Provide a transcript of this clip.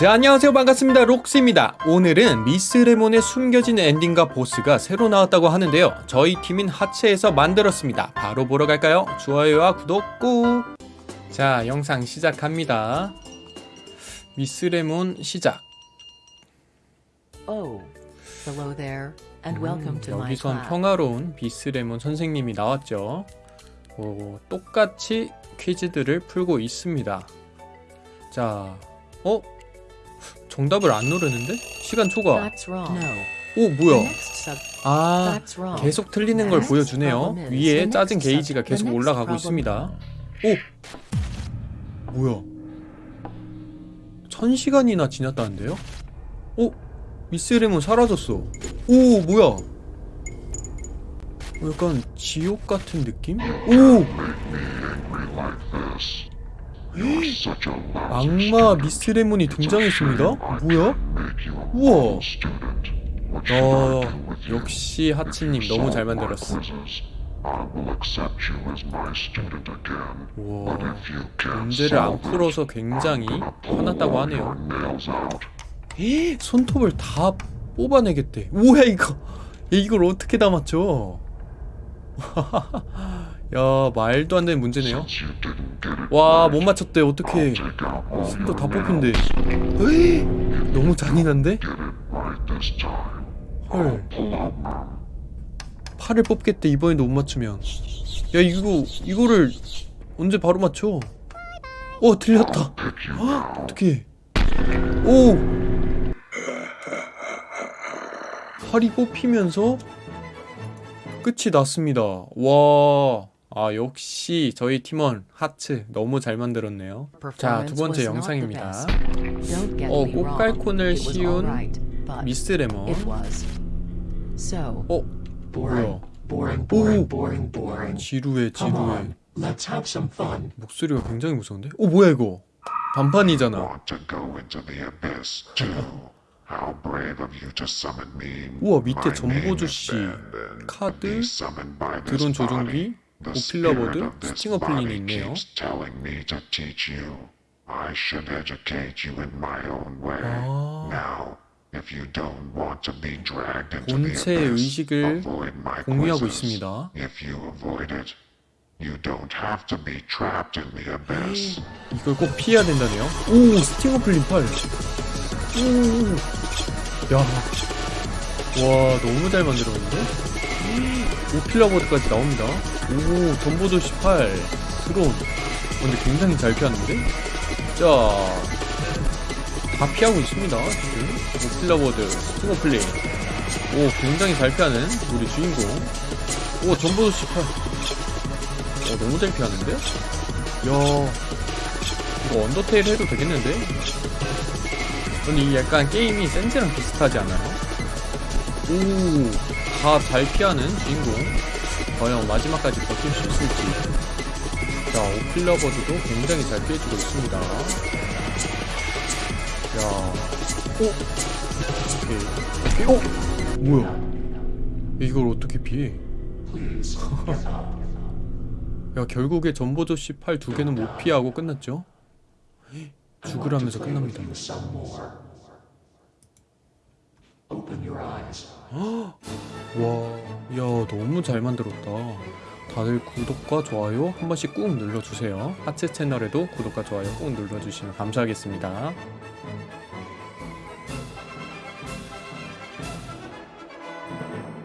자 안녕하세요. 반갑습니다. 록스입니다. 오늘은 미스 레몬의 숨겨진 엔딩과 보스가 새로 나왔다고 하는데요. 저희 팀인 하체에서 만들었습니다. 바로 보러 갈까요? 좋아요와 구독 꾹! 자 영상 시작합니다. 미스 레몬 시작. Oh, hello there, and welcome to my 음, 여기선. 평화로운 미스 레몬 선생님이 나왔죠. 오, 똑같이 퀴즈들을 풀고 있습니다. 자 어? 정답을 안 누르는데? 시간 초과. 오 뭐야. 아. 계속 틀리는 걸 보여주네요 위에 짜증 게이지가 계속 올라가고 있습니다 오! 뭐야 천시간이나 지났다는데요? 오! 미스레몬 사라졌어 오 뭐야 약간 지옥 같은 느낌? 오! 악마 미스레몬이 등장했습니다? 뭐야? 우와 어, 역시 하치님 너무 잘 만들었어. 우와, 문제를 안 풀어서 굉장히 화났다고 하네요. 에이, 손톱을 다 뽑아내겠대. 뭐야 이거? 얘 이걸 어떻게 다 맞춰? 야 말도 안 되는 문제네요. 와 못 맞췄대 어떻게? 손톱 다 뽑힌대. 에이, 너무 잔인한데? 헐. 팔을 뽑겠대 이번에도 못 맞추면. 야 이거 이거를 언제 바로 맞춰? 어 들렸다. 헉, 어떡해? 오. 팔이 뽑히면서 끝이 났습니다. 와. 아 역시 저희 팀원 하츠 너무 잘 만들었네요. 자 두 번째 영상입니다. 어. 꽃갈콘을 씌운 미스. So, 어 뭐야? 오. 지루해 지루해. 목소리가 굉장히 무서운데? 어 뭐야 이거? 반판이잖아. 우와 밑에 My name 전보주 is 씨 Ben, and 카드, 드론. 조종기, 오필러보드, spirit of this 스팅 어 플린이 있네요. keeps telling me to teach you. I should educate you in my own way. 아. Now, if you don't want to be dragged into the 본체의 abyss, 의식을 avoid my 공유하고 quizzes. 있습니다. If you avoid it, you don't have to be trapped in the abyss. 이걸 꼭 피해야 된다네요. 오 스팅어 플린 팔. 오. 야. 와 너무 잘 만들었는데? 오필라보드까지 나옵니다. 오 전보도시 팔 드론. 어, 근데 굉장히 잘 피하는데? 자. 다 피하고 있습니다. 지금 오필라보드 스팅어 플린. 오 굉장히 잘 피하는 우리 주인공. 오 전보도시 팔. 어 너무 잘 피하는데? 야 이거 언더테일 해도 되겠는데? 근데 이 약간 게임이 센즈랑 비슷하지 않아요? 오, 다 잘 피하는 주인공. 과연 마지막까지 버틸 수 있을지. 자, 오필러버드도 굉장히 잘 피해주고 있습니다. 야, 오, 오케이. 어, 뭐야? 이걸 어떻게 피해? 야, 결국에 전보조씨 팔 두 개는 못 피하고 끝났죠? 죽으라면서 끝납니다. 와, 야, 너무 잘 만들었다. 다들 구독과 좋아요 한 번씩 꾹 눌러주세요. 하체 채널에도 구독과 좋아요 꾹 눌러주시면 감사하겠습니다.